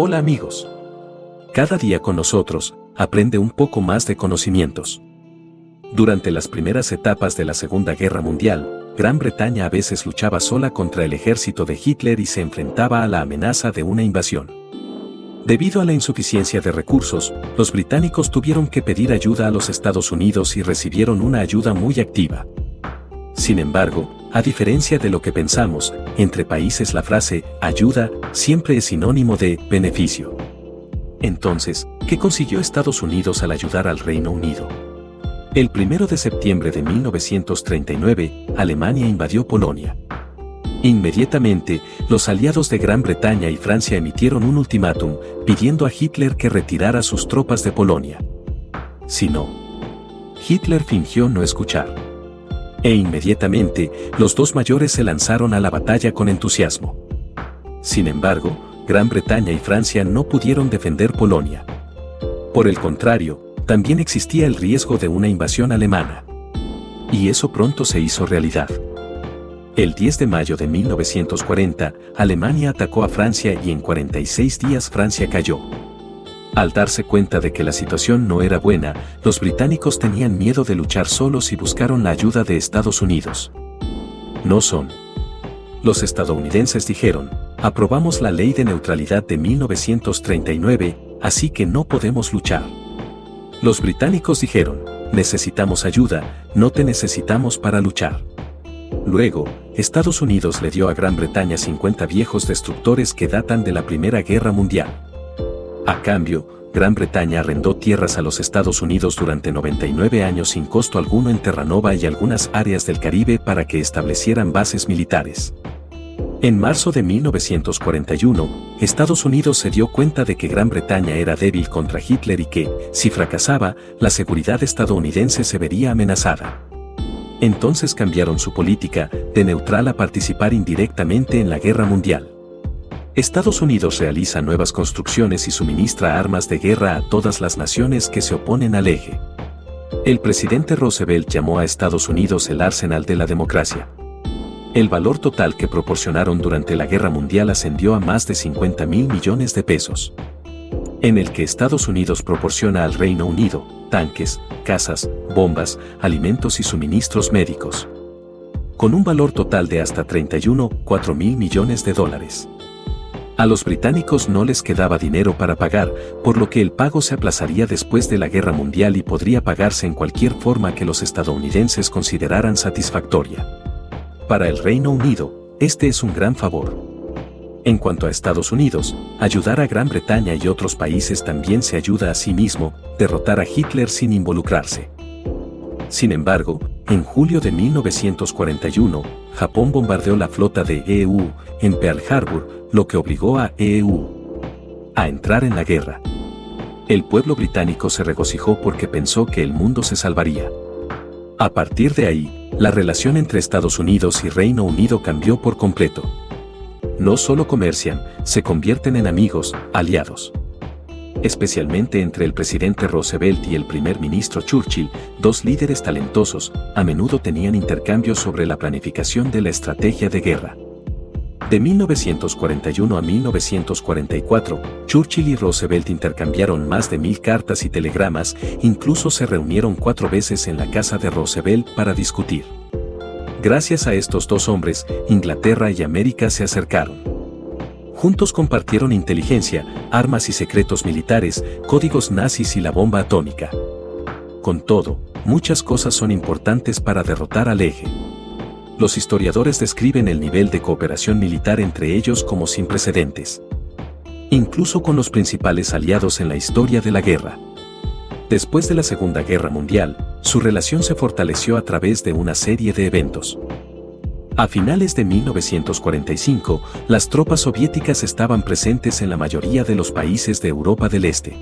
Hola amigos. Cada día con nosotros, aprende un poco más de conocimientos. Durante las primeras etapas de la Segunda Guerra Mundial, Gran Bretaña a veces luchaba sola contra el ejército de Hitler y se enfrentaba a la amenaza de una invasión. Debido a la insuficiencia de recursos, los británicos tuvieron que pedir ayuda a los Estados Unidos y recibieron una ayuda muy activa. Sin embargo, a diferencia de lo que pensamos, entre países la frase ayuda siempre es sinónimo de beneficio. Entonces, ¿qué consiguió Estados Unidos al ayudar al Reino Unido? El 1 de septiembre de 1939, Alemania invadió Polonia. Inmediatamente, los aliados de Gran Bretaña y Francia emitieron un ultimátum pidiendo a Hitler que retirara sus tropas de Polonia. Si no, Hitler fingió no escuchar. E inmediatamente, los dos mayores se lanzaron a la batalla con entusiasmo. Sin embargo, Gran Bretaña y Francia no pudieron defender Polonia. Por el contrario, también existía el riesgo de una invasión alemana. Y eso pronto se hizo realidad. El 10 de mayo de 1940, Alemania atacó a Francia y en 46 días Francia cayó. Al darse cuenta de que la situación no era buena, los británicos tenían miedo de luchar solos y buscaron la ayuda de Estados Unidos. No son. Los estadounidenses dijeron, aprobamos la ley de neutralidad de 1939, así que no podemos luchar. Los británicos dijeron, necesitamos ayuda, no te necesitamos para luchar. Luego, Estados Unidos le dio a Gran Bretaña 50 viejos destructores que datan de la Primera Guerra Mundial. A cambio, Gran Bretaña arrendó tierras a los Estados Unidos durante 99 años sin costo alguno en Terranova y algunas áreas del Caribe para que establecieran bases militares. En marzo de 1941, Estados Unidos se dio cuenta de que Gran Bretaña era débil contra Hitler y que, si fracasaba, la seguridad estadounidense se vería amenazada. Entonces cambiaron su política, de neutral a participar indirectamente en la guerra mundial. Estados Unidos realiza nuevas construcciones y suministra armas de guerra a todas las naciones que se oponen al eje. El presidente Roosevelt llamó a Estados Unidos el arsenal de la democracia. El valor total que proporcionaron durante la Guerra Mundial ascendió a más de 50 mil millones de pesos. En el que Estados Unidos proporciona al Reino Unido tanques, casas, bombas, alimentos y suministros médicos. Con un valor total de hasta 31,4 mil millones de dólares. A los británicos no les quedaba dinero para pagar, por lo que el pago se aplazaría después de la guerra mundial y podría pagarse en cualquier forma que los estadounidenses consideraran satisfactoria. Para el Reino Unido, este es un gran favor. En cuanto a Estados Unidos, ayudar a Gran Bretaña y otros países también se ayuda a sí mismo, derrotar a Hitler sin involucrarse. Sin embargo, en julio de 1941, Japón bombardeó la flota de EU en Pearl Harbor, lo que obligó a EU a entrar en la guerra. El pueblo británico se regocijó porque pensó que el mundo se salvaría. A partir de ahí, la relación entre Estados Unidos y Reino Unido cambió por completo. No solo comercian, se convierten en amigos, aliados. Especialmente entre el presidente Roosevelt y el primer ministro Churchill, dos líderes talentosos, a menudo tenían intercambios sobre la planificación de la estrategia de guerra. De 1941 a 1944, Churchill y Roosevelt intercambiaron más de mil cartas y telegramas, incluso se reunieron cuatro veces en la casa de Roosevelt para discutir. Gracias a estos dos hombres, Inglaterra y América se acercaron. Juntos compartieron inteligencia, armas y secretos militares, códigos nazis y la bomba atómica. Con todo, muchas cosas son importantes para derrotar al eje. Los historiadores describen el nivel de cooperación militar entre ellos como sin precedentes. Incluso con los principales aliados en la historia de la guerra. Después de la Segunda Guerra Mundial, su relación se fortaleció a través de una serie de eventos. A finales de 1945, las tropas soviéticas estaban presentes en la mayoría de los países de Europa del Este.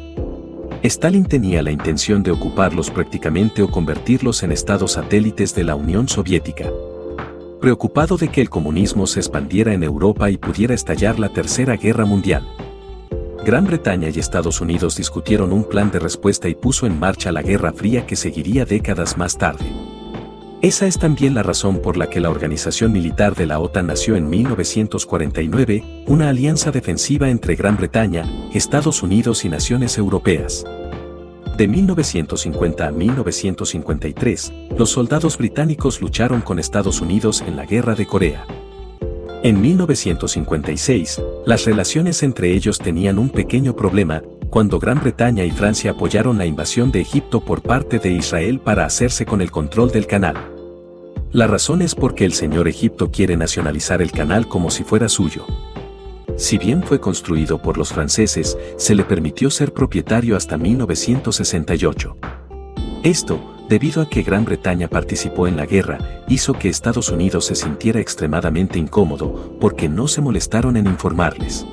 Stalin tenía la intención de ocuparlos prácticamente o convertirlos en estados satélites de la Unión Soviética. Preocupado de que el comunismo se expandiera en Europa y pudiera estallar la Tercera Guerra Mundial. Gran Bretaña y Estados Unidos discutieron un plan de respuesta y puso en marcha la Guerra Fría que seguiría décadas más tarde. Esa es también la razón por la que la organización militar de la OTAN nació en 1949, una alianza defensiva entre Gran Bretaña, Estados Unidos y naciones europeas. De 1950 a 1953, los soldados británicos lucharon con Estados Unidos en la Guerra de Corea. En 1956, las relaciones entre ellos tenían un pequeño problema, cuando Gran Bretaña y Francia apoyaron la invasión de Egipto por parte de Israel para hacerse con el control del canal. La razón es porque el señor Egipto quiere nacionalizar el canal como si fuera suyo. Si bien fue construido por los franceses, se le permitió ser propietario hasta 1968. Esto, debido a que Gran Bretaña participó en la guerra, hizo que Estados Unidos se sintiera extremadamente incómodo porque no se molestaron en informarles.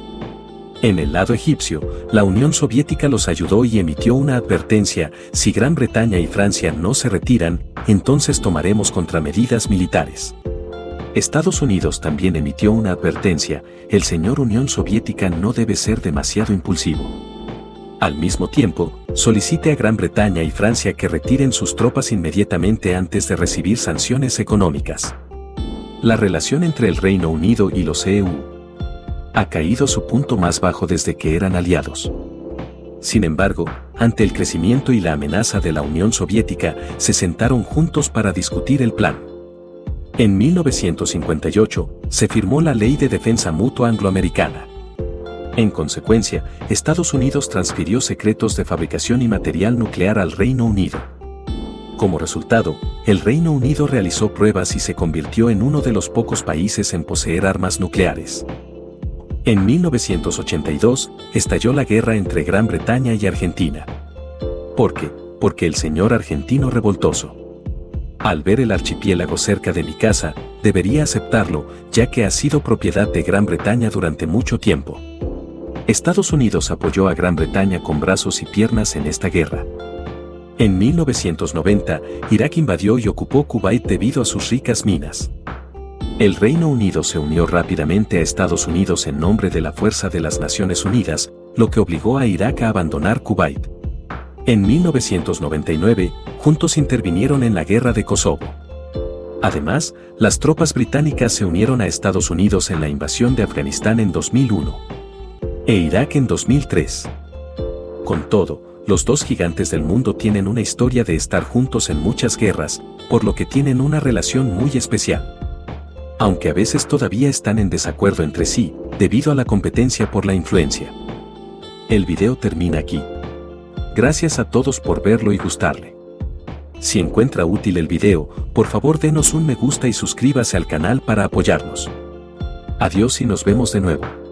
En el lado egipcio, la Unión Soviética los ayudó y emitió una advertencia, si Gran Bretaña y Francia no se retiran, entonces tomaremos contramedidas militares. Estados Unidos también emitió una advertencia, el señor Unión Soviética no debe ser demasiado impulsivo. Al mismo tiempo, solicite a Gran Bretaña y Francia que retiren sus tropas inmediatamente antes de recibir sanciones económicas. La relación entre el Reino Unido y los EU ha caído su punto más bajo desde que eran aliados. Sin embargo, ante el crecimiento y la amenaza de la Unión Soviética, se sentaron juntos para discutir el plan. En 1958, se firmó la Ley de Defensa Mutua Angloamericana. En consecuencia, Estados Unidos transfirió secretos de fabricación y material nuclear al Reino Unido. Como resultado, el Reino Unido realizó pruebas y se convirtió en uno de los pocos países en poseer armas nucleares. En 1982, estalló la guerra entre Gran Bretaña y Argentina. ¿Por qué? Porque el señor argentino revoltoso. Al ver el archipiélago cerca de mi casa, debería aceptarlo, ya que ha sido propiedad de Gran Bretaña durante mucho tiempo. Estados Unidos apoyó a Gran Bretaña con brazos y piernas en esta guerra. En 1990, Irak invadió y ocupó Kuwait debido a sus ricas minas. El Reino Unido se unió rápidamente a Estados Unidos en nombre de la Fuerza de las Naciones Unidas, lo que obligó a Irak a abandonar Kuwait. En 1999, juntos intervinieron en la guerra de Kosovo. Además, las tropas británicas se unieron a Estados Unidos en la invasión de Afganistán en 2001 e Irak en 2003. Con todo, los dos gigantes del mundo tienen una historia de estar juntos en muchas guerras, por lo que tienen una relación muy especial. Aunque a veces todavía están en desacuerdo entre sí, debido a la competencia por la influencia. El video termina aquí. Gracias a todos por verlo y gustarle. Si encuentra útil el video, por favor denos un me gusta y suscríbase al canal para apoyarnos. Adiós y nos vemos de nuevo.